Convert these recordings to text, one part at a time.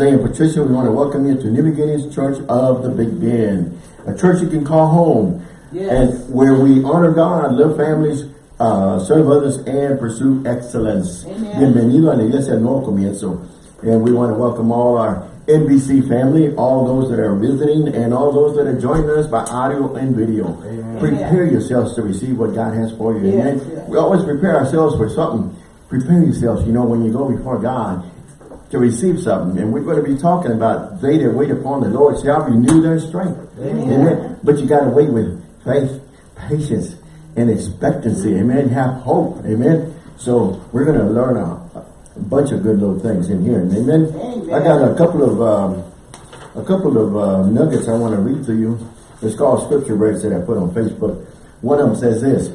And Patricia, we want to welcome you to New Beginnings Church of the Big Bend, a church you can call home, Yes. and where we honor God, love families, uh, serve others, and pursue excellence. Amen. Bienvenido a la Iglesia Nuevo Comienzo. And we want to welcome all our NBC family, all those that are visiting, and all those that are joining us by audio and video. Prepare yourselves to receive what God has for you. Yes, Amen. yes. We always prepare ourselves for something. Prepare yourselves, you know, when you go before God to receive something. And we're going to be talking about they that wait upon the Lord shall renew their strength. Amen. But you got to wait with faith, patience, and expectancy. Amen. Have hope. Amen. So we're going to learn a, a bunch of good little things in here. Amen. Amen. I got a couple of um, a couple of uh, nuggets I want to read to you. It's called scripture breaks that I put on Facebook. One of them says this: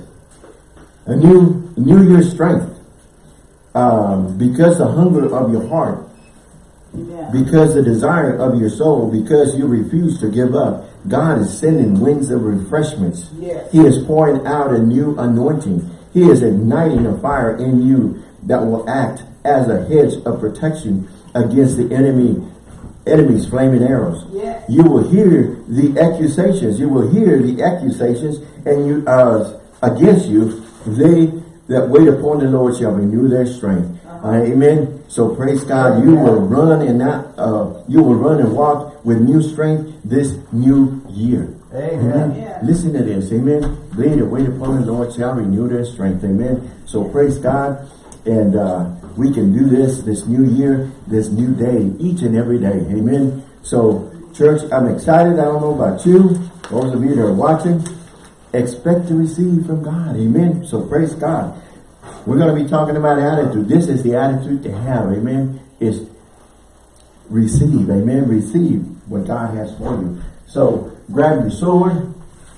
a new New Year's strength. Um, because the hunger of your heart Yeah. because the desire of your soul, because you refuse to give up, God is sending winds of refreshments. Yes. He is pouring out a new anointing. He is igniting a fire in you that will act as a hedge of protection against the enemy, enemy's flaming arrows. Yes. You will hear the accusations. You will hear the accusations and you uh, against you. They that wait upon the Lord shall renew their strength. Amen. So praise God. You will run and not. Uh, you will run and walk with new strength this new year. Amen. Yeah. Listen to this. Amen. They that wait upon the Lord shall renew their strength. Amen. So praise God. And uh, we can do this this new year, this new day, each and every day. Amen. So, church, I'm excited. I don't know about you. Those of you that are watching, expect to receive from God. Amen. So praise God. We're going to be talking about attitude. This is the attitude to have. Amen. Is receive. Amen. Receive what God has for you. So grab your sword.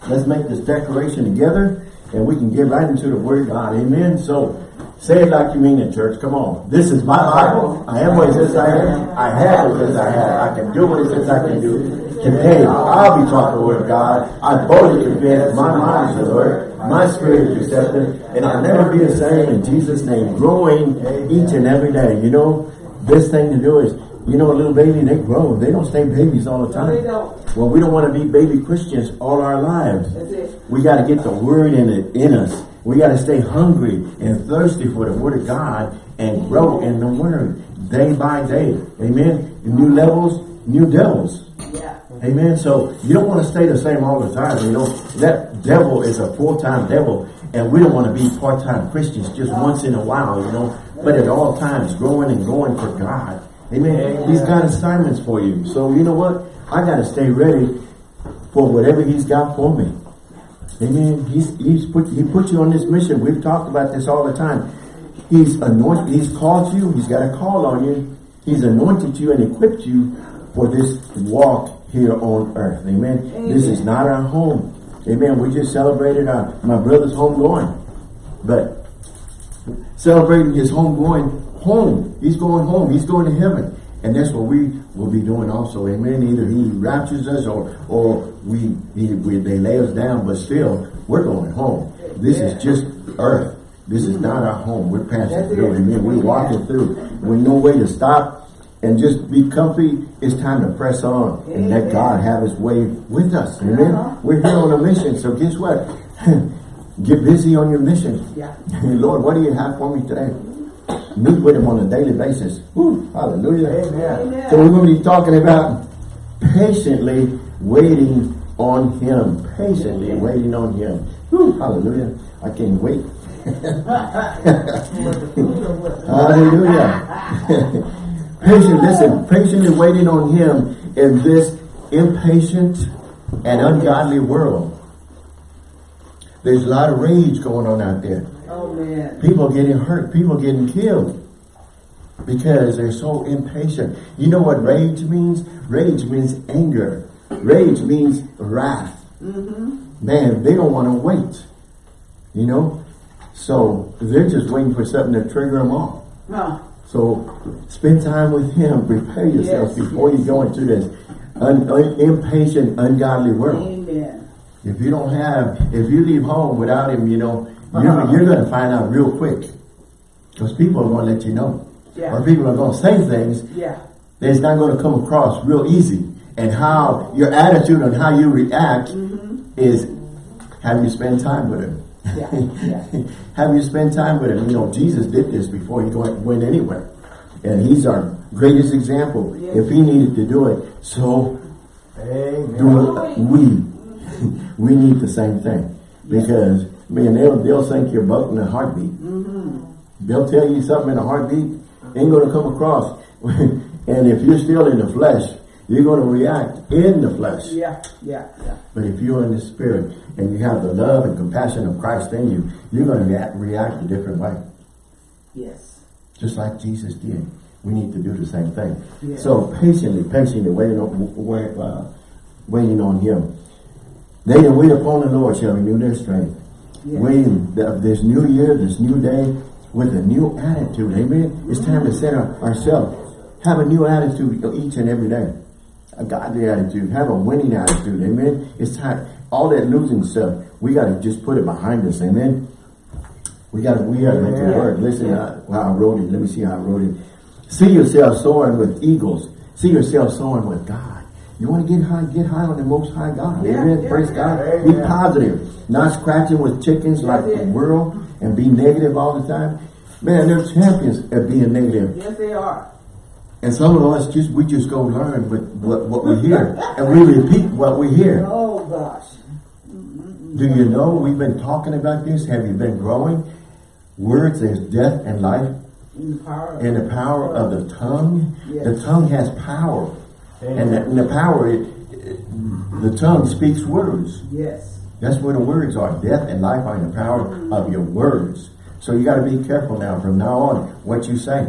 Let's make this declaration together and we can get right into the word of God. Amen. So say it like you mean it, church. Come on. This is my Bible. I am what it says I am. I have what it says I have. I can do what it says I can do. Today, I'll be taught the word of God. I boldly confess my mind is the Lord. My spirit is receptive. And I'll never be the same in Jesus' name. Growing each and every day. You know, best thing to do is, you know, a little baby, they grow. They don't stay babies all the time. Well, we don't want to be baby Christians all our lives. We got to get the word in it in us. We got to stay hungry and thirsty for the word of God and grow in the word day by day. Amen. New levels, new devils. Yeah. Amen. So you don't want to stay the same all the time. You know, that devil is a full-time devil. And we don't want to be part-time Christians just once in a while, you know, but at all times growing and going for God. Amen. He's got assignments for you. So you know what? I got to stay ready for whatever he's got for me. Amen. He's, he's put, he put you on this mission. We've talked about this all the time. He's anointed, he's called you, he's got a call on you. He's anointed you and equipped you for this walk here on earth. Amen. This is not our home. Amen. We just celebrated our, my brother's home going. But celebrating his home going home. He's going home. He's going to heaven. And that's what we will be doing also. Amen. Either he raptures us or or we, he, we they lay us down, but still we're going home. This is just earth. This is not our home. We're passing That's through. it. Amen. We're walking through. With no way to stop and just be comfy. It's time to press on and let God have his way with us. Amen. Uh-huh. We're here on a mission. So guess what? Get busy on your mission. Yeah. Lord, what do you have for me today? Meet with him on a daily basis. Woo, hallelujah. Amen. So we're going to be talking about patiently waiting on him. Patiently waiting on him. Woo, hallelujah. I can't wait. Hallelujah. Patient, listen, patiently waiting on him in this impatient and ungodly world. There's a lot of rage going on out there. Oh man. People getting hurt, people getting killed because they're so impatient. You know what rage means? Rage means anger. Rage means wrath. Mm -hmm. Man, they don't want to wait. You know? So they're just waiting for something to trigger them off. Huh. So spend time with him. Prepare yourself Yes, before yes. you go into this un, un- impatient, ungodly world. Amen. If you don't have, if you leave home without him, you know, you're, Uh-huh. you're going to find out real quick. Because people are going to let you know. Yeah. Or people are going to say things Yeah. It's not going to come across real easy. And how your attitude and how you react is have you spend time with him. Yeah, yeah. have you spend time with him. You know, Jesus did this before he went anywhere. And he's our greatest example. Yes. If he needed to do it, so Amen. do it. We, we need the same thing. Because, man, they'll, they'll sink your boat in a heartbeat. Mm-hmm. They'll tell you something in a heartbeat, ain't going to come across. and if you're still in the flesh, you're going to react in the flesh. Yeah, yeah, yeah. But if you're in the spirit and you have the love and compassion of Christ in you, you're going to react, react a different way. Yes. Just like Jesus did. We need to do the same thing. Yeah. So patiently, patiently waiting on, wait, uh, waiting on Him. They that wait upon the Lord shall renew their strength. Yeah. Waiting th- this new year, this new day, with a new attitude. Amen. It's time to set our, ourselves. Have a new attitude each and every day. A godly attitude. Have a winning attitude. Amen. It's time. All that losing stuff, we got to just put it behind us. Amen. We got to, we got to make it Yeah. work. Listen, Yeah. uh, wow, I wrote it. Let me see how I wrote it. See yourself soaring with eagles. See yourself soaring with God. You want to get high, get high on the most high God. Yeah, Amen. yeah, Praise yeah. God. Be positive. Not scratching with chickens like the world and be negative all the time. Man, they're champions at being negative. Yes, they are. And some of us just we just go learn what, what, what we hear. and we repeat what we hear. Oh, gosh. Do you know we've been talking about this? Have you been growing? Words is death and life In the power. in the power of the tongue. Yes. The tongue has power. And the, and the power, it, it- the tongue speaks words. Yes. That's where the words are. Death and life are in the power of your words. So you got to be careful now from now on what you say.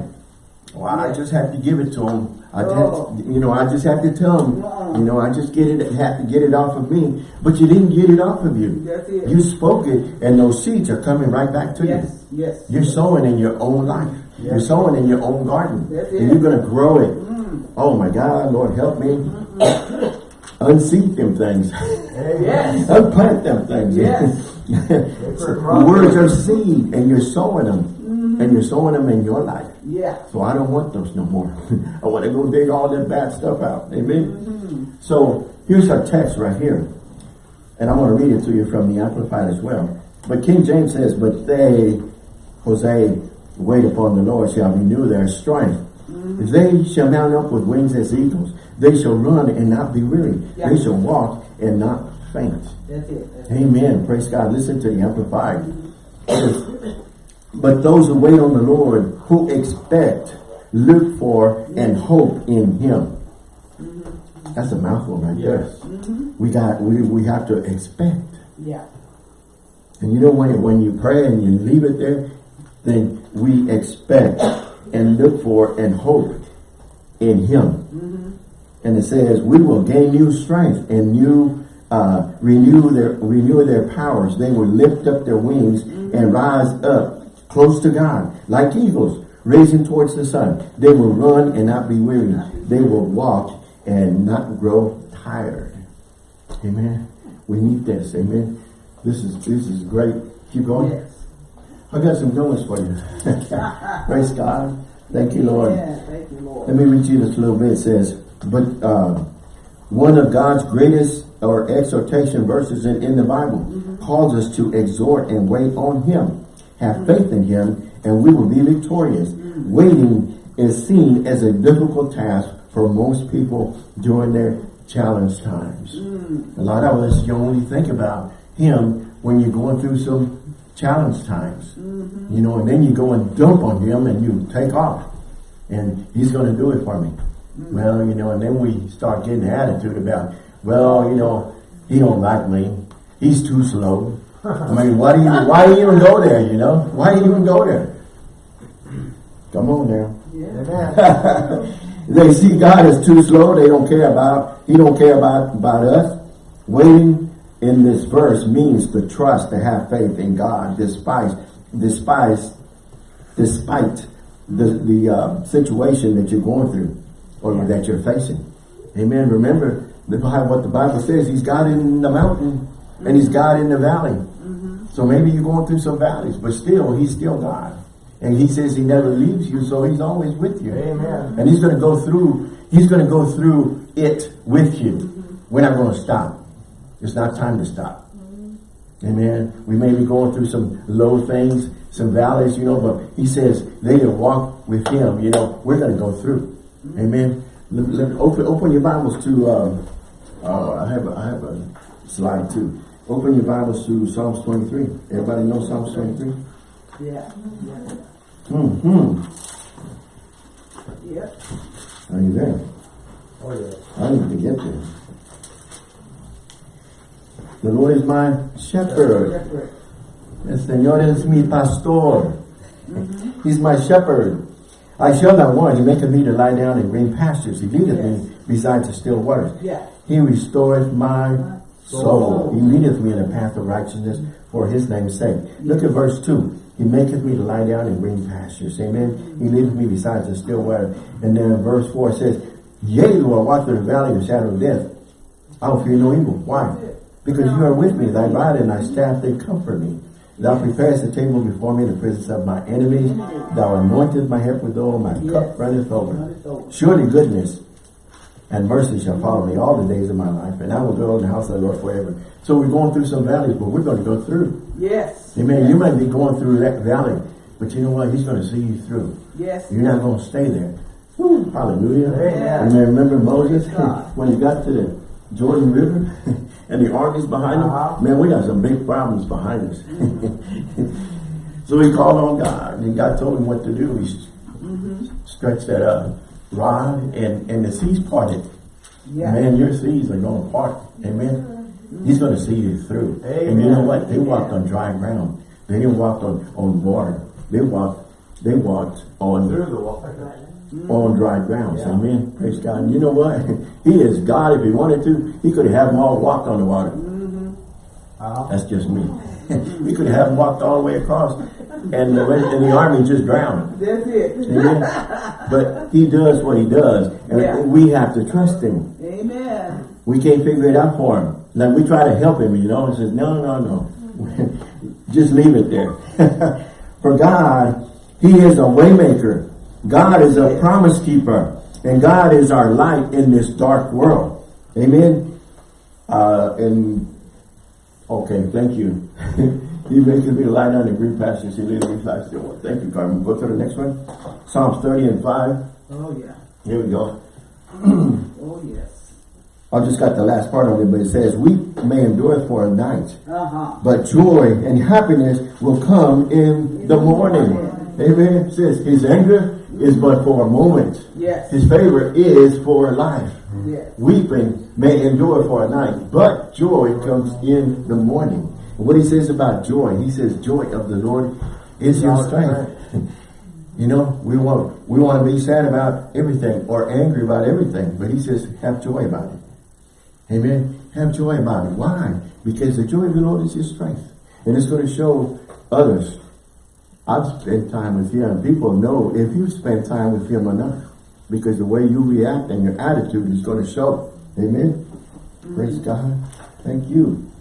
Well, I just have to give it to them. I Oh. just, you know, I just have to tell them. Uh-uh. You know, I just get it, have to get it off of me. But you didn't get it off of you. You spoke it, and those seeds are coming right back to you. Yes, yes. You're sowing in your own life. You're sowing in your own garden. And you're going to grow it. Oh my God, Lord, help me. Unseed them things. Yes. Unplant them things. Yes. Words are seed and you're sowing them. And you're sowing them in your life. Yeah. So I don't want those no more. I want to go dig all that bad stuff out. Amen. Mm-hmm. So here's our text right here. And I want to read it to you from the Amplified as well. But King James says, But they, Jose, wait upon the Lord shall renew their strength. Mm-hmm. They shall mount up with wings as eagles. They shall run and not be weary. Yeah. They shall walk and not faint. That's it. That's it. Amen. Praise God. Listen to the Amplified. Mm-hmm. It says, But those who wait on the Lord, who expect, look for, and hope in Him. That's a mouthful right there. Yes. Mm-hmm. We got. We we have to expect. Yeah. And you know when when you pray and you leave it there, then we expect and look for and hope in Him. Mm-hmm. And it says we will gain new strength and new uh, renew their renew their powers. They will lift up their wings mm-hmm. and rise up close to God like eagles, raising towards the sun. They will run and not be weary. They will walk and not grow tired. Amen. We need this. Amen. This is this is great. Keep going. Yes. I got some notes for you. Praise God. Thank you, Lord. Yeah, thank you, Lord. Let me read you this a little bit. It says, but uh, one of God's greatest or exhortation verses in, in the Bible calls us to exhort and wait on Him. Have faith in Him and we will be victorious. Waiting is seen as a difficult task for most people during their challenge times. Mm. A lot of us, you only think about Him when you're going through some challenge times. Mm-hmm. You know, and then you go and dump on Him and you take off and he's going to do it for me. Mm. Well, you know, and then we start getting attitude about, well, you know, he don't like me. He's too slow. I mean, why do you why do you even go there? You know, why do you even go there? Come on now. Yeah. They see God as too slow. They don't care about. He don't care about about us. Waiting in this verse means to trust, to have faith in God, despite despite despite the the uh, situation that you're going through or Yeah. that you're facing. Amen. Remember the Bible, what the Bible says. He's God in the mountain and He's God in the valley. So maybe you're going through some valleys, but still, He's still God. And He says He never leaves you, so He's always with you. Amen. And He's going to go through He's going to go through it with you. We're not going to stop. It's not time to stop. Amen. We may be going through some low things, some valleys, you know, but he says they that walk with him, you know, we're going to go through. Amen. Let, let- open, open your Bibles to, um, uh, I have a, I have a slide too. Open your Bibles to Psalms 23. Everybody know Psalms 23? Yeah. Hmm. Yep. Are you there? Oh, yeah. I need to get there. The Lord is my shepherd. El Señor es mi pastor. He's my shepherd. I shall not want. He maketh me to lie down in green pastures. He leadeth me beside the still waters. Yeah. He restoreth my soul. He leadeth me in a path of righteousness for his name's sake. Look at verse 2. He maketh me to lie down in green pastures. Amen. He leadeth me beside the still water. And then verse 4 says, Yea, I walk through the valley of the shadow of death, I will fear no evil. Why? Because you are with me. Thy rod and thy staff, they comfort me. Thou preparest a table before me in the presence of my enemies. Thou anointest my head with oil. My cup runneth over. Surely goodness and mercy shall follow me all the days of my life, and I will go in the house of the Lord forever. So we're going through some valleys, but we're going to go through. Yes. Amen. You might be going through that valley, but you know what? He's going to see you through. Yes. You're not going to stay there. Woo, hallelujah. Amen. Remember Moses when he got to the Jordan River and the armies behind him? Uh-huh. Man, we got some big problems behind us. so he called on God and God told him what to do. He Mm-hmm. stretched that uh, rod and, and the seas parted. Yeah. Man, your seas are going to part. Amen. He's going to see you through. Amen. And you know what? They walked on dry ground. They didn't walk on, on water. They walked they walked on Through the water. on dry ground. Yeah. Amen. Praise God. And you know what? he is God. If he wanted to, he could have them all walked on the water. Uh-huh. That's just me. he could have them walked all the way across, and the and the army just drowned. That's it. Amen. but he does what he does, and Yeah. we have to trust him. Amen. We can't figure it out for him. Like we try to help him, you know, and says, no, no, no. Just leave it there. for God, he is a waymaker. God is a promise keeper. And God is our light in this dark world. Amen. Uh, and okay, thank you. he makes me lie down in green pastures. He leads me beside still water. Thank you, Carmen. Go to the next one. Psalms 30 and 5. Oh, yeah. Here we go. Oh, yes. I just got the last part of it, but it says, Weep may endure for a night, Uh-huh. but joy and happiness will come in the morning. Amen. It says, His anger is but for a moment. Yes. His favor is for a life. Yes. Weeping may endure for a night, but joy comes in the morning. What he says about joy, he says, Joy of the Lord is your strength. You know, we want we want to be sad about everything or angry about everything, but he says, have joy about it. Amen. Have joy about it. Why? Because the joy of the Lord is your strength. And it's going to show others. I've spent time with him. and People know if you spend time with him enough. Because the way you react and your attitude is going to show. Amen. Praise mm. God. Thank you.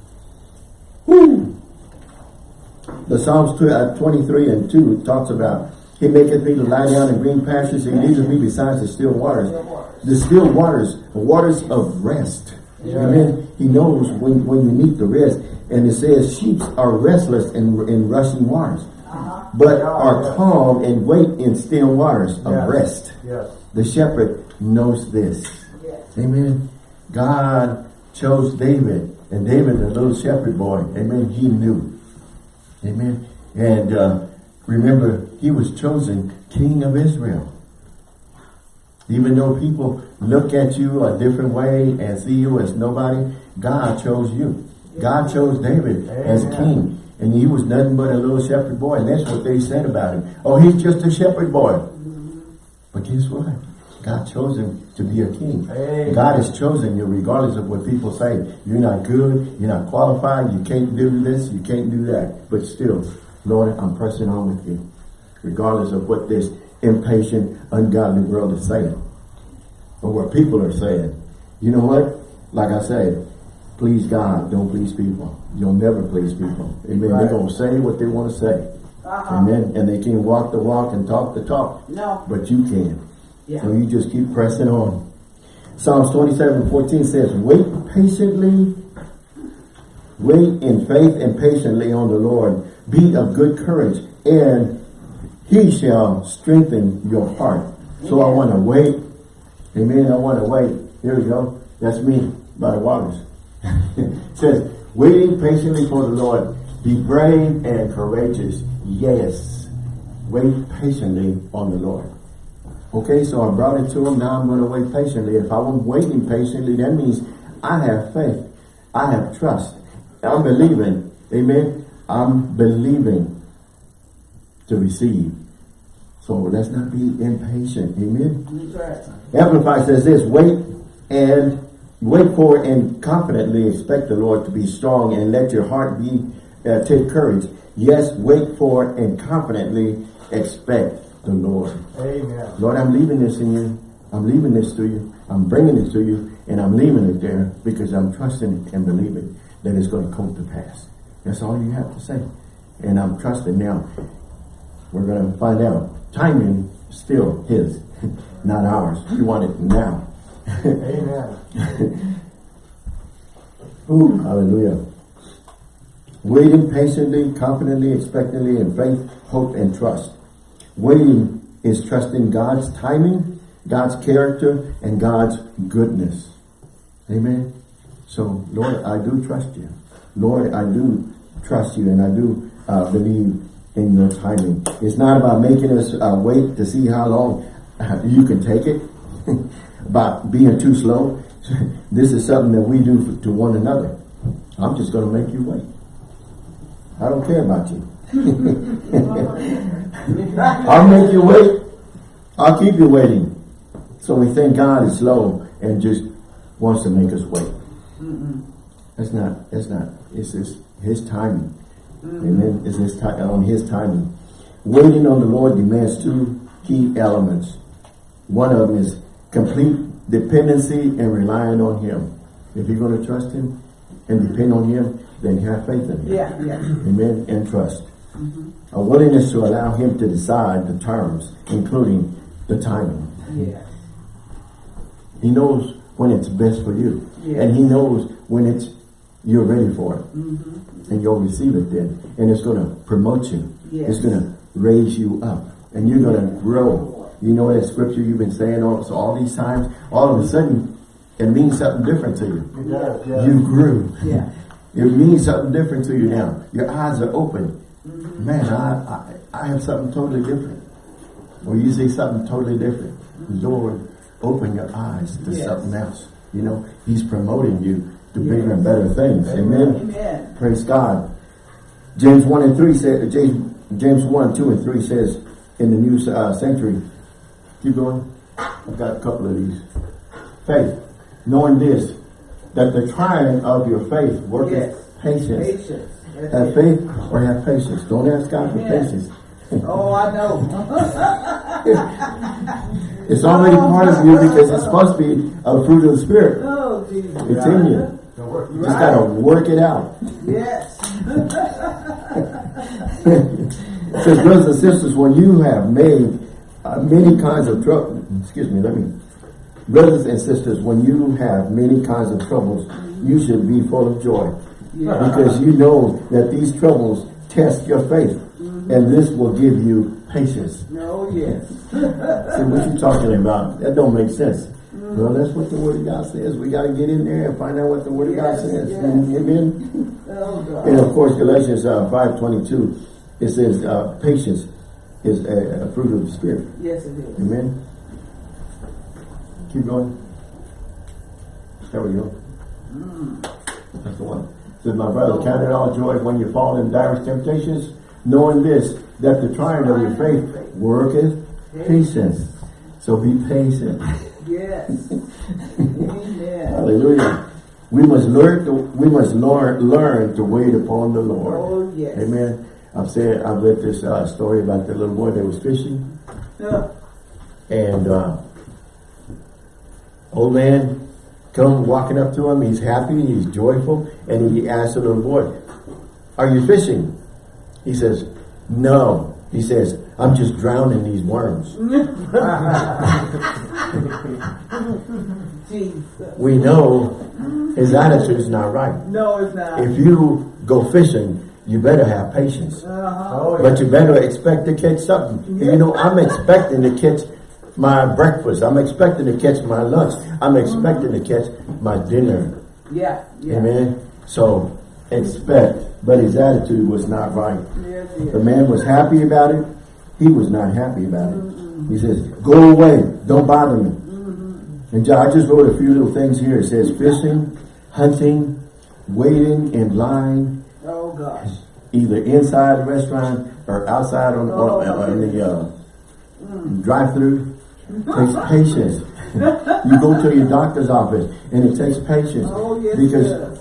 Woo. The Psalms uh, 23 and 2 talks about He maketh me to lie down in green pastures. He leadeth me beside the still waters. The still waters, the waters of rest. Amen. He knows when, when you need the rest. And it says sheep are restless in, in rushing waters. But are calm and wait in still waters of rest. Yes. The shepherd knows this. Yes. Amen. God chose David, and David, the little shepherd boy, amen, he knew. Amen. And uh, remember, he was chosen king of Israel. Even though people look at you a different way and see you as nobody, God chose you. God chose David as king. And he was nothing but a little shepherd boy. And that's what they said about him. Oh, he's just a shepherd boy. But guess what? God chose him to be a king. Amen. God has chosen you regardless of what people say. You're not good, you're not qualified, you can't do this, you can't do that. But still, Lord, I'm pressing on with you. Regardless of what this impatient, ungodly world is saying. Or what people are saying. You know what? Like I said, please God, don't please people. You'll never please people. Amen. Right. They're going to say what they want to say. Uh-huh. Amen. And they can walk the walk and talk the talk. No. But you can. Yeah. So you just keep pressing on. Psalms 27, 14 says, wait patiently, wait in faith and patiently on the Lord. Be of good courage and he shall strengthen your heart. So I want to wait. Amen. I want to wait. Here we go. That's me by the waters. it says, waiting patiently for the Lord. Be brave and courageous. Yes. Wait patiently on the Lord. Okay, so I brought it to him. Now I'm going to wait patiently. If I'm waiting patiently, that means I have faith. I have trust. I'm believing. Amen. I'm believing to receive. So let's not be impatient. Amen. Amplify says this, wait and wait for and confidently expect the Lord to be strong and let your heart be, uh, take courage. Yes, wait for and confidently expect the Lord. Amen. Lord, I'm leaving this in you. I'm leaving this to you. I'm bringing it to you and I'm leaving it there because I'm trusting it and believing that it's going to come to pass. That's all you have to say. And I'm trusting now. We're going to find out. Timing still his, not ours. We want it now. Amen. Ooh, hallelujah. Waiting patiently, confidently, expectantly in faith, hope, and trust. Waiting is trusting God's timing, God's character, and God's goodness. Amen. So, Lord, I do trust you. Lord, I do trust you and I do uh, believe in your timing. It's not about making us uh, wait to see how long you can take it, about being too slow. this is something that we do to one another. I'm just going to make you wait. I don't care about you. I'll make you wait. I'll keep you waiting. So we think God is slow and just wants to make us wait. Mm-hmm. That's not, that's not, it's his, his timing. Mm-hmm. Amen. It's his on his timing. Waiting on the Lord demands two key elements. One of them is complete dependency and relying on him. If you're going to trust him and depend on him, then have faith in him. Yeah, yeah. Amen. And trust. A willingness to allow him to decide the terms, including the timing. Yeah. He knows when it's best for you. Yeah. And he knows when it's you're ready for it. Mm-hmm. And you'll receive it then. And it's going to promote you. Yes. It's going to raise you up. And you're going to grow. You know that scripture you've been saying all, so all these times, all of a sudden, it means something different to you. Does, yes. You grew. Yeah. It means something different to you now. Your eyes are open. Man, I, I I have something totally different. Or you see something totally different. Lord, open your eyes to Yes. something else. You know, He's promoting you to bigger and better things. Amen. Amen. Praise God. James 1 and 3 said, James, James 1, 2 and 3 says in the new uh, century, keep going. I've got a couple of these. Faith, knowing this, that the trying of your faith worketh Yes. patience. Patience. Have faith or have patience. Don't ask God for Amen. patience. Oh, I know. It's already part of you because it's supposed to be a fruit of the Spirit. oh, Jesus. It's in you. You just gotta work it out. Yes. It says, brothers and sisters, when you have made uh, many kinds of trouble, excuse me, let me, brothers and sisters, when you have many kinds of troubles, you should be full of joy. Yeah. Because you know that these troubles test your faith. And this will give you patience. Oh, yes. See, what you talking about? That don't make sense. Well, that's what the Word of God says. We got to get in there and find out what the Word of God says. yes. Amen. Oh, And of course, Galatians uh, 5.22, it says uh, patience is a, a fruit of the Spirit. Yes, it is. Amen. Keep going. There we go. That's the one. Says, my brother, count it all joy when you fall in diverse temptations, knowing this, that the trying of your faith worketh patience. So be patient. Yes. Amen. Hallelujah. We must learn to we must learn learn to wait upon the Lord. Oh, yes. Amen. I've said I've read this uh, story about the little boy that was fishing, Uh, and uh, old man come walking up to him. He's happy, he's joyful, and he asks the little boy, "Are you fishing?" He says, "No." He says, I'm just drowning these worms. We know his attitude is not right. No, it's not. If you go fishing, you better have patience. Uh-huh. Oh, yeah. But you better expect to catch something. You know, I'm expecting to catch my breakfast. I'm expecting to catch my lunch. I'm expecting to catch my dinner. Yeah, yeah. Amen. So expect. But his attitude was not right. Yes, The man was happy about it. He was not happy about it. He says, go away. Don't bother me. And John, I just wrote a few little things here. It says fishing, hunting, waiting in line, Oh, gosh. either inside the restaurant or outside on, on, on the uh, drive-through. Takes patience. you go to your doctor's office and it takes patience Oh, yes, because yes.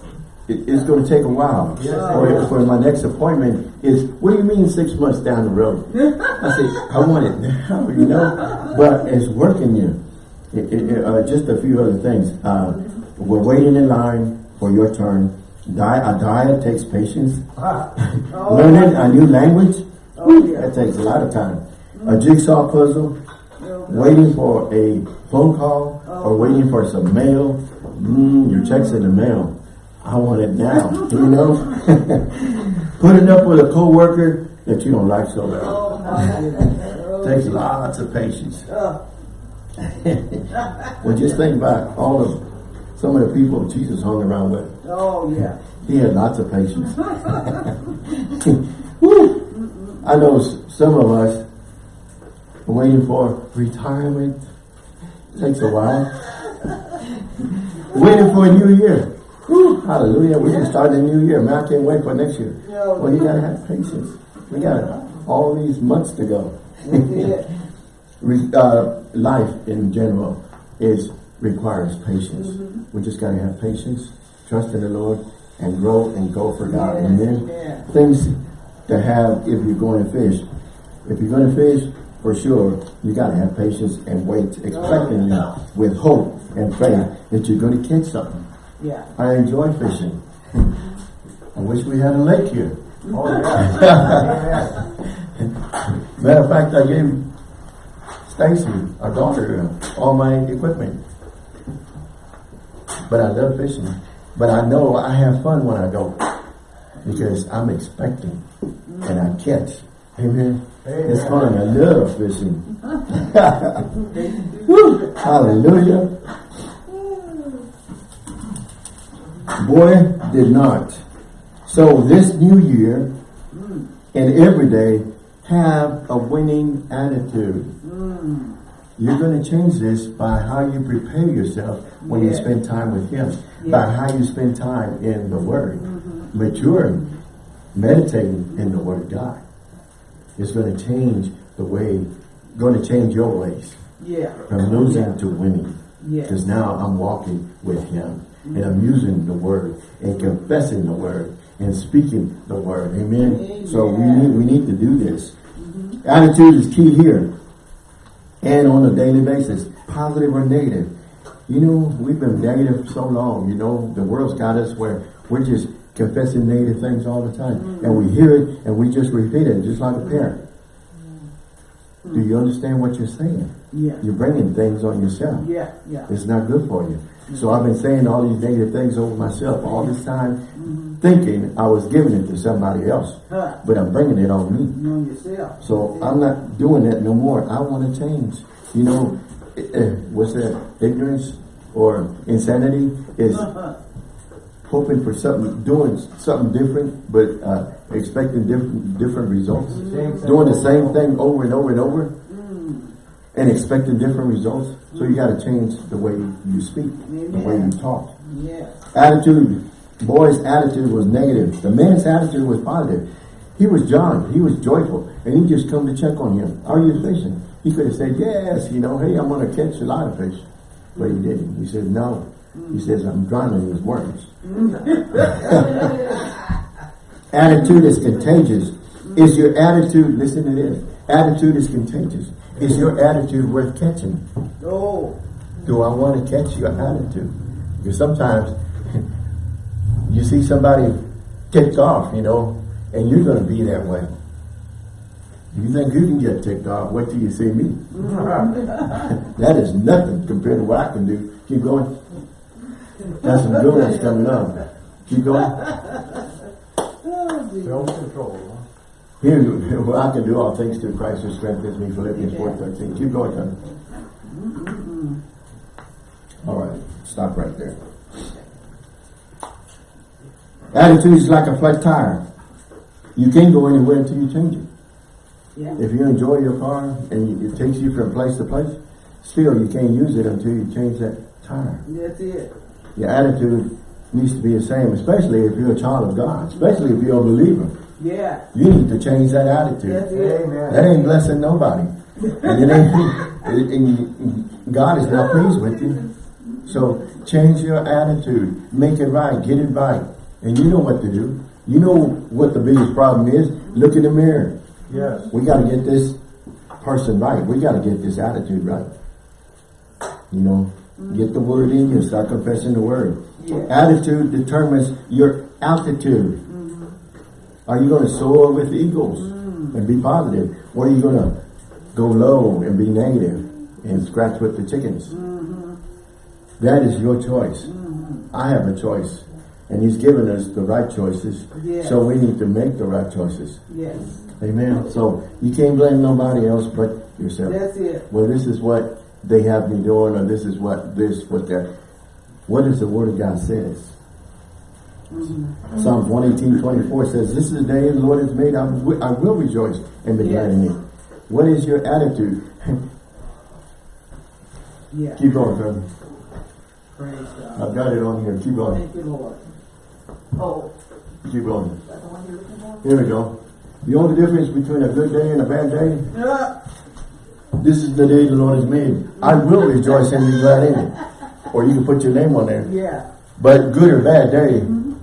it, it's going to take a while. Yes, for, for my next appointment is, what do you mean six months down the road? I say, I want it now, you know, but it's working you. It, it, uh, just a few other things. Uh, we're waiting in line for your turn. Di- a diet takes patience. Oh, Learning a new language, Oh, yeah. that takes a lot of time. A jigsaw puzzle, waiting for a phone call or waiting for some mail. Mm, your check's in the mail. I want it now, you know? Putting up with a coworker that you don't like so well. Oh. Oh, Takes lots of patience. uh, Well, just think about all of some of the people Jesus hung around with. oh, yeah. He had lots of patience. Woo! I know some of us waiting for retirement. Takes a while. waiting for a new year. Woo! Hallelujah. We can start a new year. Man, I can't wait for next year. Well, you gotta have patience. We got all these months to go. Uh, life in general is requires patience. We just gotta have patience, trust in the Lord, and grow and go for God. Yes, Amen. yeah. Things to have if you're going to fish. If you're going to fish, for sure, you gotta have patience and wait, expecting yeah. with hope and faith that you're going to catch something. Yeah. I enjoy fishing. I wish we had a lake here. Oh, yeah. Matter of fact, I gave Stacy, our daughter, all my equipment. But I love fishing. But I know I have fun when I go because I'm expecting and I catch. Amen. It's fun. I love fishing. Hallelujah. Boy did not. So this new year and every day have a winning attitude. You're going to change this by how you prepare yourself when you spend time with Him, Yeah. by how you spend time in the Word, mm-hmm. maturing, meditating in the Word of God. It's going to change the way, going to change your ways Yeah. from losing to winning. Because now I'm walking with Him mm-hmm. and I'm using the Word and confessing the Word and speaking the Word. Amen. Amen. So we need we need to do this. Mm-hmm. Attitude is key here, and on a daily basis, positive or negative. You know, we've been negative so long. You know, the world's got us where we're just confessing negative things all the time, and we hear it and we just repeat it, just like a parent. Do you understand what you're saying? Yeah. You're bringing things on yourself. Yeah. Yeah. It's not good for you. So I've been saying all these negative things over myself all this time, thinking I was giving it to somebody else, Huh. but I'm bringing it on me. Know yourself. So I'm not doing that no more. I want to change. You know, eh, eh, what's that? Ignorance or insanity is Uh-huh. Hoping for something, doing something different, but uh, expecting different different results. Same. Doing the same thing over and over and over, and expecting different results. So you got to change the way you speak, the way you talk. Yes. Attitude. Boy's attitude was negative. The man's attitude was positive. He was John. He was joyful. And he just come to check on him. Are you fishing? He could have said, yes, you know, hey, I'm going to catch a lot of fish. But he didn't. He said, no. He says, I'm drowning these words. attitude is contagious. Is your attitude, listen to this, attitude is contagious. Is your attitude worth catching? Oh. Do I want to catch your attitude? Because sometimes you see somebody ticked off, you know, and you're going to be that way. You think you can get ticked off, wait till you see me. that is nothing compared to what I can do. Keep going. Got some good ones coming up. Keep going. Self-control. Here, well, I can do all things through Christ who strengthens me. Philippians 4 13. Keep going, Tony. Mm-hmm. All right, stop right there. Attitude is like a flat tire. You can't go anywhere until you change it. Yeah. If you enjoy your car and it takes you from place to place, still you can't use it until you change that tire. That's it. Your attitude needs to be the same, especially if you're a child of God, especially if you're a believer. Yeah. You need to change that attitude. That's it. Amen. That ain't blessing nobody. And it ain't, and- and God is not pleased with you. So change your attitude. Make it right. Get it right. And you know what to do. You know what the biggest problem is. Look in the mirror. Yes. We got to get this person right. We got to get this attitude right. You know, get the word in you. Start confessing the word. Yeah. Attitude determines your altitude. Mm-hmm. Are you going to soar with eagles mm. and be positive? Or are you going to go low and be negative and scratch with the chickens? Mm-hmm. That is your choice. Mm-hmm. I have a choice. And he's given us the right choices. Yes. So we need to make the right choices. Yes. Amen. So you can't blame nobody else but yourself. That's it. Well, this is what they have me doing, or this is what this, what that. What does the Word of God says? Psalms 118, 24 says, This is the day the Lord has made. I will, I will rejoice and be glad in it. What is your attitude? Yeah. Keep going, brother. Praise God. I've got it on here. Keep going. Thank you, Lord. Oh, Keep going. that's the one you're looking for? Here we go. The only difference between a good day and a bad day Yeah. This is the day the Lord has made. I will rejoice and be glad in it. Or you can put your name on there. Yeah. But good or bad day mm-hmm.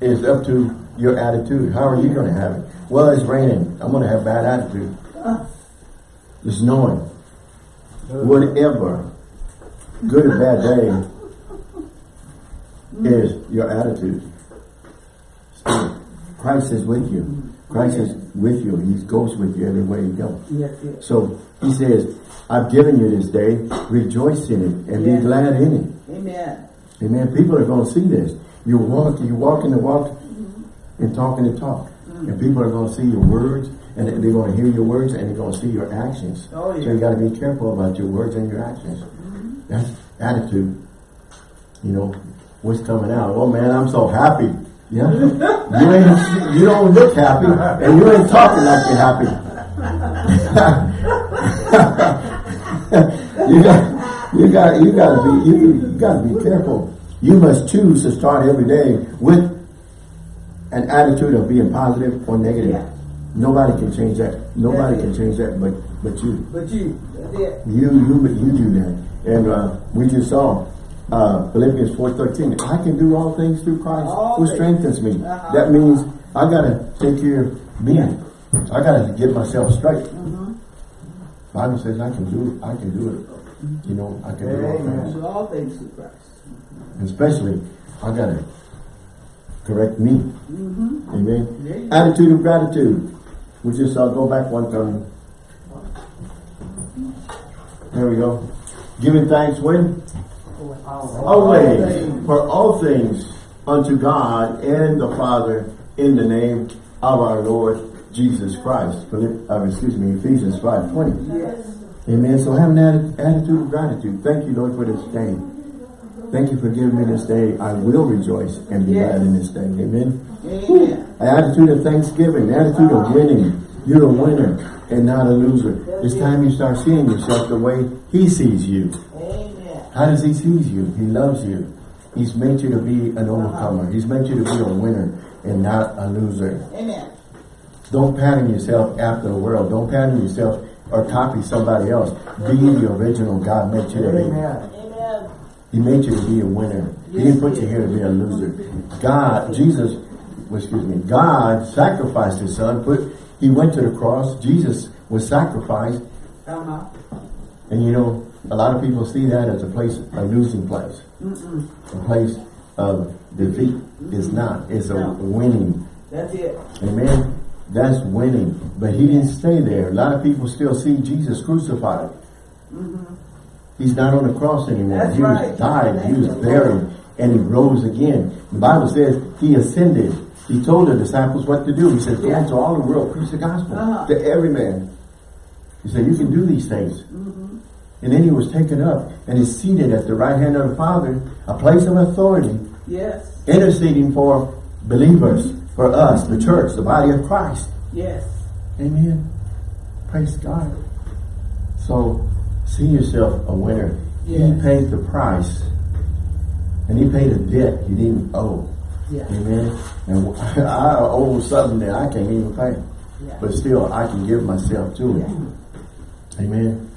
is up to your attitude. How are you going to have it? Well, it's raining. I'm going to have bad attitude. Uh. It's snowing. Whatever. Good or bad day mm-hmm. is your attitude. Christ is with you. Christ is with you. He goes with you everywhere you go. Yes, yes. So he says, I've given you this day, rejoice in it and be glad in it. Amen. Amen. People are going to see this. You walk, you walking the walk mm-hmm. and talking the talk. Mm. And people are going to see your words and they're going to hear your words and they're going to see your actions. Oh, yeah. So you got to be careful about your words and your actions. Mm-hmm. That's attitude. You know, what's coming out. Oh man, I'm so happy. Yeah. you ain't, you don't look happy and you ain't talking like you're happy. you got, you got, you got to be, you, you got to be careful. You must choose to start every day with an attitude of being positive or negative. Yeah. Nobody can change that. Nobody can change that, but but you, But you, that's it. you, you, you do that. And uh, we just saw uh, Philippians four thirteen. I can do all things through Christ All who strengthens me. Uh-huh. That means I gotta take care of me. I gotta get myself straight. Mm-hmm. Bible says I can do it. I can do it. You know, I can do all things. Do all things through Christ. Especially, I gotta correct me. Mm-hmm. Amen. There you go. Attitude of gratitude. We just uh, go back one time. There we go. Giving thanks when? Always. For all things unto God and the Father in the name of our Lord Jesus Christ. Uh, excuse me, Ephesians 5.20. Yes. Amen. So have an attitude of gratitude. Thank you, Lord, for this day. Thank you for giving me this day. I will rejoice and be Yes. glad in this day. Amen. Amen. An attitude of thanksgiving, an attitude of winning. You're a winner and not a loser. It's time you start seeing yourself the way He sees you. Amen. How does He see you? He loves you. He's made you to be an overcomer. He's made you to be a winner and not a loser. Amen. Don't pattern yourself after the world. Don't pattern yourself or copy somebody else. Be the original God made you to be. Amen. Amen. He made you to be a winner. He didn't put you here to be a loser. God, Jesus, well, excuse me, God sacrificed his son. Put, he went to the cross. Jesus was sacrificed. Uh-huh. And you know, a lot of people see that as a place, a losing place. Mm-mm. A place of defeat. It's not. It's a winning. That's it. Amen. That's winning. But he didn't stay there. A lot of people still see Jesus crucified. He's not on the cross anymore. That's he was right. died, he was buried, and he rose again. The Bible says he ascended. He told the disciples what to do. He said, go Yeah. into all the world, preach the gospel Uh-huh. to every man. He said, you can do these things. Mm-hmm. And then he was taken up and is seated at the right hand of the Father, a place of authority, Yes. interceding for believers, for us, the church, the body of Christ. Yes. Amen. Praise God. So, see yourself a winner. He paid the price. And he paid a debt he didn't owe. Yeah. Amen. And I owe something that I can't even pay. Yeah. But still, I can give myself to it. Yeah. Amen.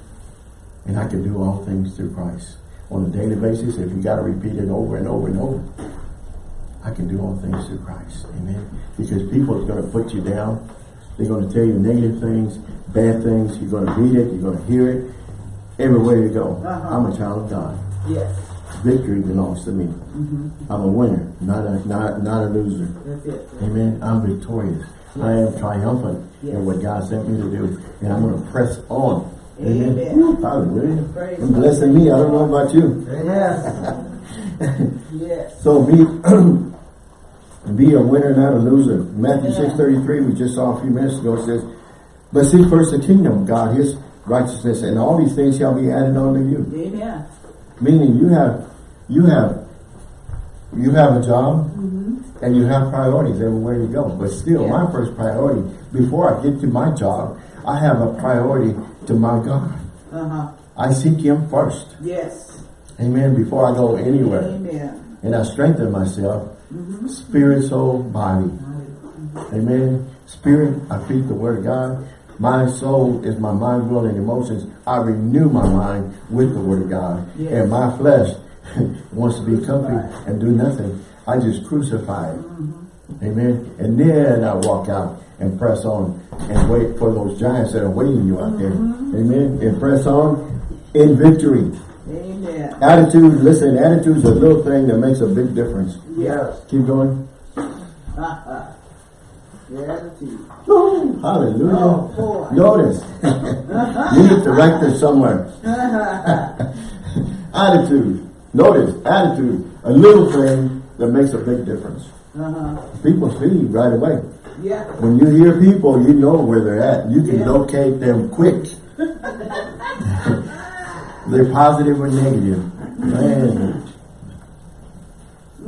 And I can do all things through Christ. On a daily basis, if you got to repeat it over and over and over, I can do all things through Christ. Amen. Because people are going to put you down. They're going to tell you negative things, bad things. You're going to read it. You're going to hear it. Everywhere you go. Uh-huh. I'm a child of God. Yes. Victory belongs to me. I'm a winner, not a not not a loser. That's it. Amen. I'm victorious. I am triumphant Yes. in what God sent me to do. And I'm going to press on. Amen. Amen. Hallelujah. Praise I'm blessing me. I don't know about you. Yes. yes. So be be a winner, not a loser. Matthew Yeah. 6.33, we just saw a few minutes ago, says, But seek first the kingdom of God, his righteousness, and all these things shall be added unto you. Amen. Meaning you have you have you have a job mm-hmm. and you have priorities everywhere you go. But still, Yeah. my first priority, before I get to my job, I have a priority to my God. Uh-huh. I seek him first. Yes. Amen. Before I go anywhere. Amen. And I strengthen myself, mm-hmm. spirit, soul, body. Mm-hmm. Amen. Spirit, I feed the word of God. My soul is my mind, will, and emotions. I renew my mind with the word of God. Yes. And my flesh wants to be comfy and do nothing. I just crucify it. Mm-hmm. Amen. And then I walk out and press on and wait for those giants that are waiting you out there. Amen. And press on in victory. Amen. Attitude, listen, attitude's a little thing that makes a big difference. Yes. Keep going. Gratitude. Hallelujah. Oh. Notice. you need to write this somewhere. attitude. Notice, attitude. A little thing that makes a big difference. Uh-huh. People see right away. Yeah. When you hear people, you know where they're at. You can Yeah. locate them quick. they're positive or negative. Man.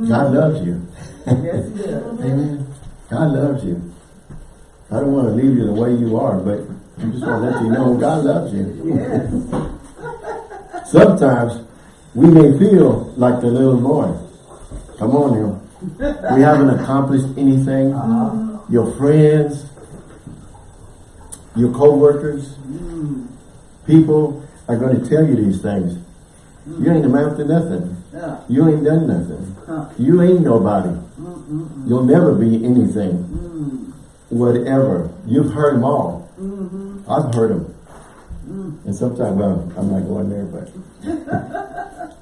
Mm. God loves you. Yes, he does. Amen. God loves you. I don't want to leave you the way you are, but I just want to let you know God loves you. Yes. Sometimes we may feel like the little boy. Come on now. We haven't accomplished anything. Uh-huh. Your friends, your co-workers, people are going to tell you these things. You ain't amount to nothing. Yeah. You ain't done nothing. Huh. You ain't nobody. You'll never be anything. Mm. Whatever. You've heard them all. Mm-hmm. I've heard them. Mm. And sometimes, well, I'm not going there, but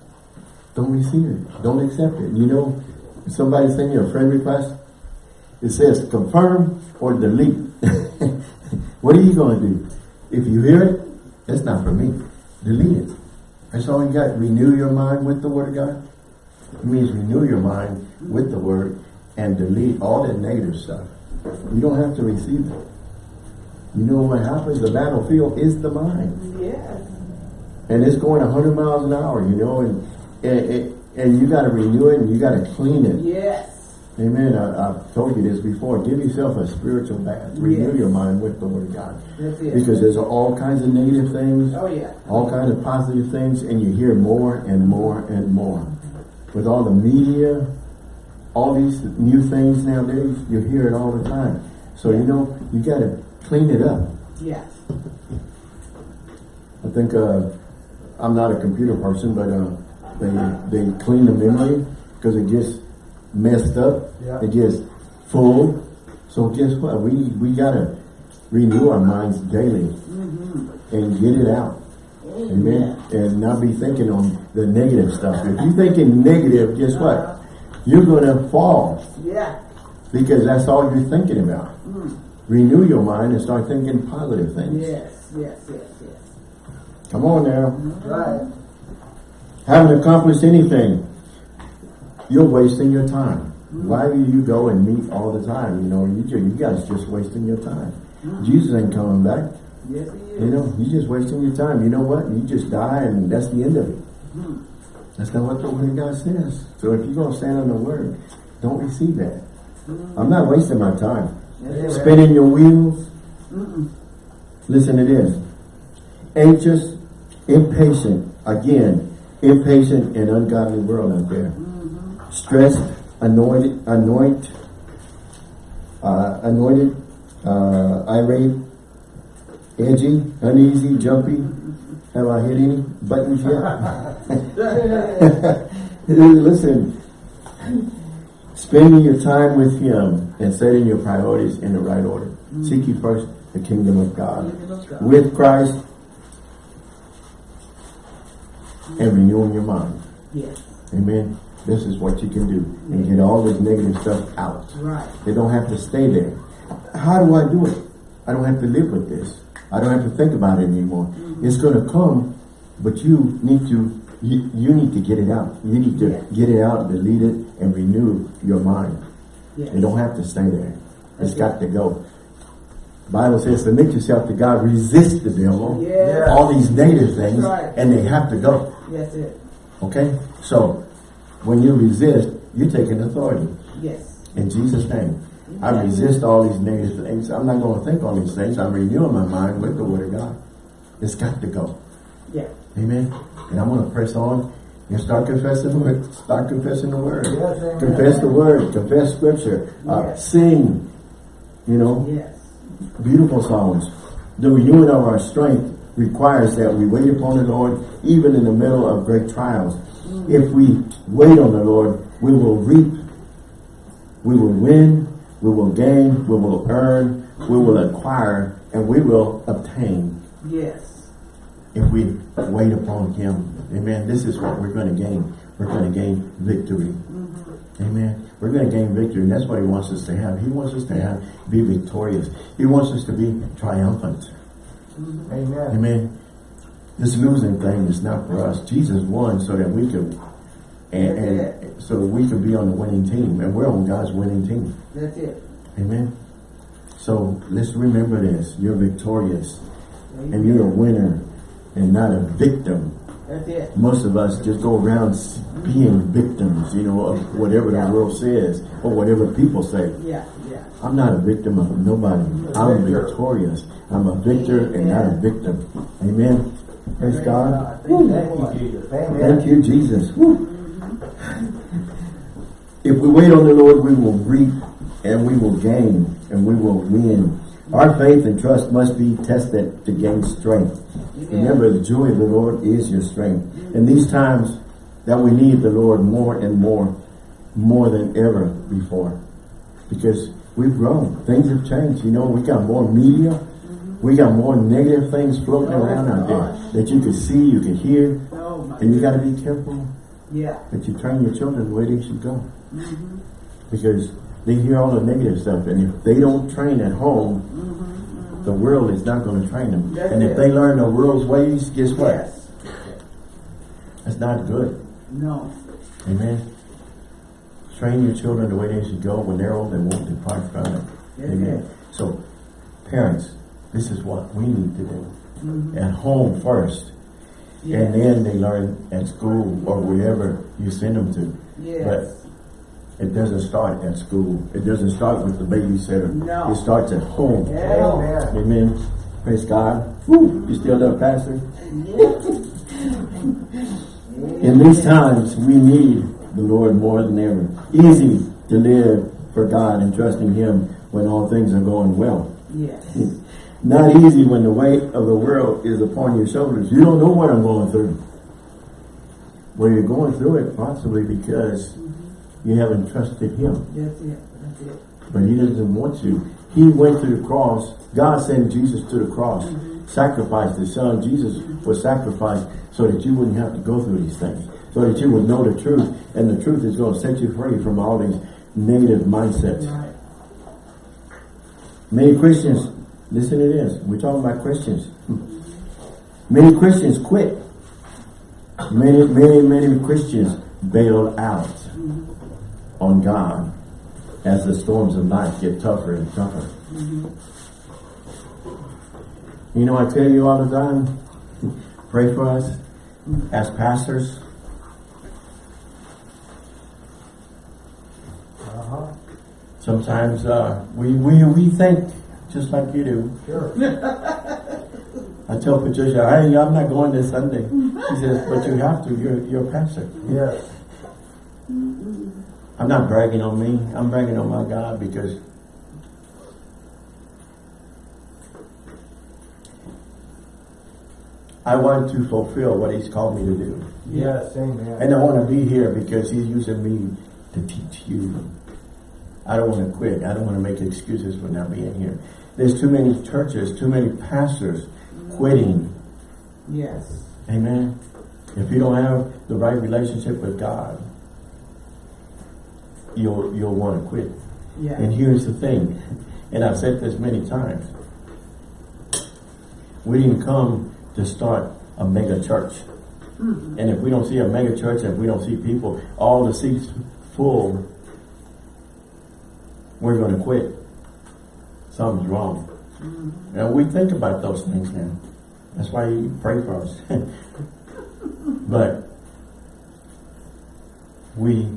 don't receive it. Don't accept it. You know, somebody send you a friend request, it says confirm or delete. what are you going to do? If you hear it, that's not for me. Delete it. That's all you got. Renew your mind with the Word of God. It means renew your mind with the Word and delete all that negative stuff. You don't have to receive it. You know what happens? The battlefield is the mind. Yes. And it's going 100 miles an hour, you know, and and, and, and you got to renew it and you got to clean it. Yes. Amen. I, I've told you this before. Give yourself a spiritual bath. Renew Yes. your mind with the Word of God. That's it. Because there's all kinds of negative things, Oh, yeah. all kinds of positive things, and you hear more and more and more. With all the media, all these new things nowadays, you hear it all the time. So, you know, you got to clean it up. Yes. I think uh, I'm not a computer person, but uh, they they clean the memory because it gets messed up. Yeah. It gets full. So guess what? We we gotta renew our minds daily mm-hmm. and get it out. Amen. And not be thinking on the negative stuff. If you're thinking negative, guess what? Uh-huh. You're gonna fall Yeah. because that's all you're thinking about. Mm. renew your mind and start thinking positive things. Yes, yes, yes, yes. Come on now. Right. Haven't accomplished anything. You're wasting your time. Mm-hmm. Why do you go and meet all the time? You know, you, you guys just wasting your time. Mm-hmm. Jesus ain't coming back. Yes, he is. You know, you're just wasting your time. You know what? You just die and that's the end of it. Mm-hmm. That's not what the word of God says. So if you're going to stand on the word, don't receive that. I'm not wasting my time. Yes, Spinning your wheels. Listen to this. Anxious, impatient. Again, impatient and ungodly world out there. Stressed, anointed, anoint, uh, anointed, uh, irate, edgy, uneasy, jumpy. Have I hit any buttons yet? Listen, spending your time with Him and setting your priorities in the right order. Seek ye first the kingdom of God. Kingdom of God. With Christ and renewing your mind. Yes, Amen. This is what you can do and get all this negative stuff out. right. They don't have to stay there. How do I do it? I don't have to live with this. I don't have to think about it anymore. Mm-hmm. It's going to come, but you need to you, you need to get it out. You need to Yes. get it out, delete it, and renew your mind. Yes. You don't have to stay there. It's That's got to go. Bible says, submit yourself to God, resist the devil. Yes. All these negative things, right. and they have to go. Yes, it. Okay? So, when you resist, you're taking authority. Yes. In Jesus' name. I resist all these negative things. I'm not going to think on these things. I'm renewing my mind with the Word of God. It's got to go. Yeah. Amen. And I'm going to press on and start confessing the Word. Start confessing the Word. Yes. Confess the Word. Confess Scripture. Uh, Sing. You know, Yes. beautiful songs. The renewing of our strength requires that we wait upon the Lord even in the middle of great trials. If we wait on the Lord, we will reap, we will win, we will gain, we will earn, we will acquire, and we will obtain Yes. if we wait upon Him. Amen. This is what we're going to gain. We're going to gain victory. Mm-hmm. Amen. We're going to gain victory, and that's what He wants us to have. He wants us to have be victorious. He wants us to be triumphant. Mm-hmm. Amen. Amen. This losing thing is not for us. Jesus won so that we could, and, and so we could be on the winning team, and we're on God's winning team. That's it. Amen. So let's remember this: you're victorious, and you're a winner, and not a victim. That's it. Most of us just go around being victims, you know, of whatever the Yeah. world says or whatever people say. Yeah, yeah. I'm not a victim of nobody. I'm victorious. I'm a victor and not a victim. Amen. Praise God. Thank you, Jesus. Thank you, Jesus. If we wait on the Lord, we will reap and we will gain and we will win. Our faith and trust must be tested to gain strength. Remember, the joy of the Lord is your strength. In these times that we need the Lord more and more, more than ever before. Because we've grown. Things have changed. You know, we got more media. We got more negative things floating around out there that you can see, you can hear. Oh. And you got to be careful Yeah. that you train your children the way they should go. Because they hear all the negative stuff. And if they don't train at home, the world is not going to train them. And if they learn the world's ways, guess what? Yes. That's not good. No. Amen. Train your children the way they should go. When they're old, they won't depart from it. Amen. So, parents, this is what we need to do. Mm-hmm. At home first. Yes. And then they learn at school or wherever you send them to. Yes. It doesn't start at school. It doesn't start with the babysitter. No. It starts at home. Yeah. Amen. Amen. Praise God. Woo. You still there, Pastor? In these times, we need the Lord more than ever. Easy to live for God and trusting Him when all things are going well. Yes. Not easy when the weight of the world is upon your shoulders. You don't know what I'm going through. Well, you're going through it possibly because you haven't trusted Him. That's it. That's it. But He doesn't want you. He went to the cross. God sent Jesus to the cross. Mm-hmm. Sacrificed His Son. Jesus was sacrificed so that you wouldn't have to go through these things. So that you would know the truth. And the truth is going to set you free from all these negative mindsets. Right. Many Christians, listen to this, we're talking about Christians. Many Christians quit. Many, many, many Christians bail out on God as the storms of life get tougher and tougher. You know, I tell you all the time, pray for us as pastors. Uh-huh. Sometimes uh, we, we, we think just like you do. Sure. I tell Patricia, hey, I'm not going this Sunday. She says, but you have to, you're, you're a pastor. Yes. I'm not bragging on me, I'm bragging on my God because I want to fulfill what He's called me to do. Yes, amen. And I want to be here because He's using me to teach you. I don't want to quit. I don't want to make excuses for not being here. There's too many churches, too many pastors quitting. Yes. Amen. If you don't have the right relationship with God, you'll you'll want to quit. Yeah. And here's the thing, and I've said this many times. We didn't come to start a mega church. Mm-hmm. And if we don't see a mega church, if we don't see people, all the seats full, we're going to quit. Something's wrong. Mm-hmm. And we think about those things now. That's why you pray for us. but we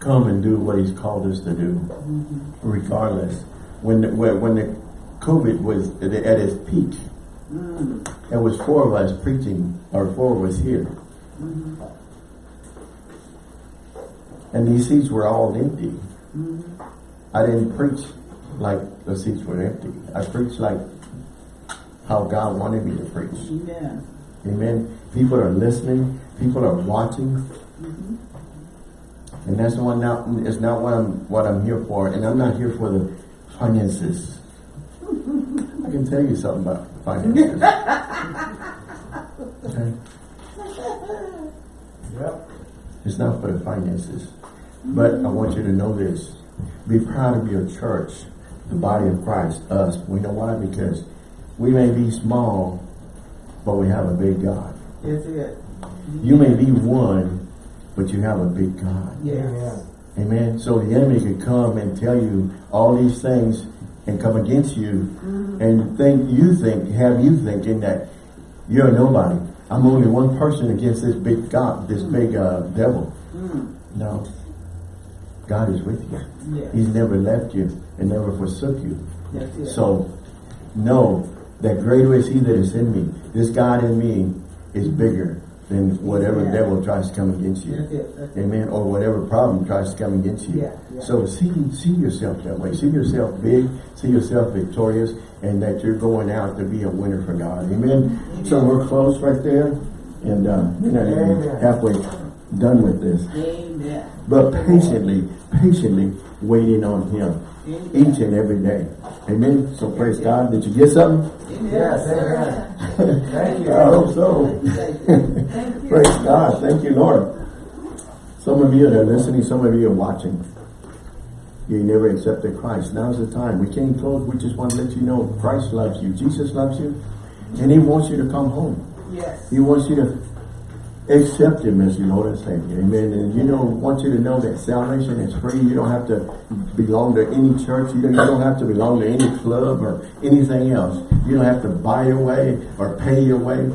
come and do what he's called us to do, mm-hmm. regardless. When the, when when the COVID was at at its peak, mm. there was four of us preaching, or four of us here. Mm-hmm. And these seats were all empty. I didn't preach like the seats were empty. I preached like how God wanted me to preach. Amen. Amen. People are listening. People are watching. Mm-hmm. And that's one not it's not what I'm what I'm here for. And I'm not here for the finances. I can tell you something about finances. Okay? Yep. It's not for the finances. But I want you to know this. Be proud of your church, the body of Christ, us. We know why? Because we may be small, but we have a big God. That's it. You may be one, but you have a big God. Yes. Amen. So the enemy could come and tell you all these things and come against you and think you think, have you thinking that you're nobody. I'm only one person against this big God, this big uh, devil. No. God is with you. Yes. He's never left you and never forsook you. It. So know that greater is he that is in me. This God in me is bigger than whatever Yeah. devil tries to come against you. That's it. That's. Amen. Or whatever problem tries to come against you. Yeah, yeah. So see see yourself that way. See yourself big. See yourself victorious, and that you're going out to be a winner for God. Amen. So we're close right there, and uh, we're not even halfway done with this. Amen. But patiently, patiently waiting on Him Amen. each and every day. Amen. So praise God. Did you get something? Amen. Yes, amen. Thank you. I hope so. Thank you. Thank you. Praise God. Thank you, Lord. Some of you that are listening, some of you are watching. You never accepted Christ. Now's the time. We came close. We just want to let you know Christ loves you. Jesus loves you. And He wants you to come home. Yes. He wants you to accept Him as your Lord and Savior. Amen. And you know, want you to know that salvation is free. You don't have to belong to any church. You don't, have to belong to any club or anything else. You don't have to buy your way or pay your way.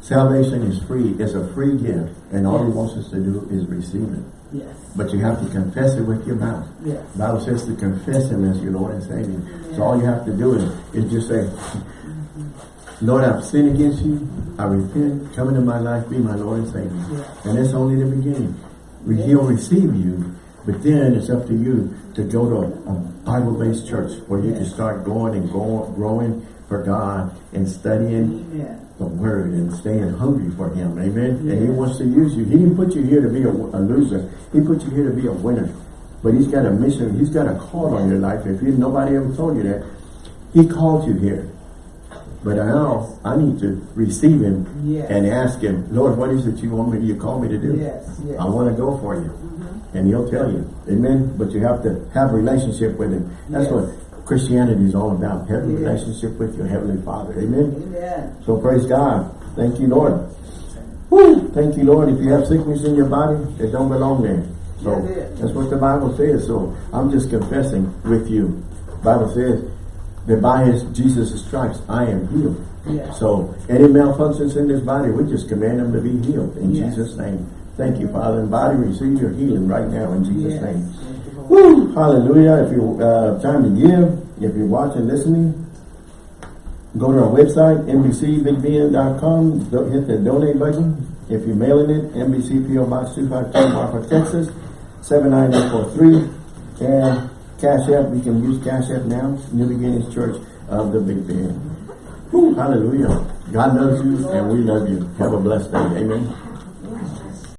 Salvation is free. It's a free gift. And all He wants us to do is receive it. Yes. But you have to confess it with your mouth. Yes. The Bible says to confess Him as your Lord and Savior. So all you have to do is, is just say, Lord, I've sinned against you. I repent. Come into my life. Be my Lord and Savior. And that's only the beginning. He'll receive you. But then it's up to you to go to a, Bible-based church where you can start going and go, growing for God and studying the word and staying hungry for him. Amen. And he wants to use you. He didn't put you here to be a, a loser. He put you here to be a winner. But he's got a mission. He's got a call on your life. If you nobody ever told you that, he called you here. But now I need to receive him Yes. and ask him, Lord, what is it you want me, you call me to do? Yes, yes. I want to go for you. Mm-hmm. And he'll tell you. Amen. But you have to have a relationship with him. That's what Christianity is all about. Have a relationship with your Heavenly Father. Amen. Amen. So praise God. Thank you, Lord. Woo! Thank you, Lord. If you have sickness in your body, it don't belong there. So That's that's what the Bible says. So I'm just confessing with you. Bible says that by his Jesus' stripes I am healed. Yes. So any malfunctions in this body, we just command them to be healed in Yes. Jesus' name. Thank you, Father. And body, receive your healing right now in Jesus' Yes. name. Thank you, Lord. Woo! Hallelujah. If you uh, time to give, if you're watching, listening, go to our website, nbcbigbn.com, do- hit the donate button. If you're mailing it, NBC PO Box 252, Marfa, Texas, 79843. And Cash App, you can use Cash App now, New Beginnings Church of the Big Bend. Hallelujah. God loves you and we love you. Have a blessed day. Amen.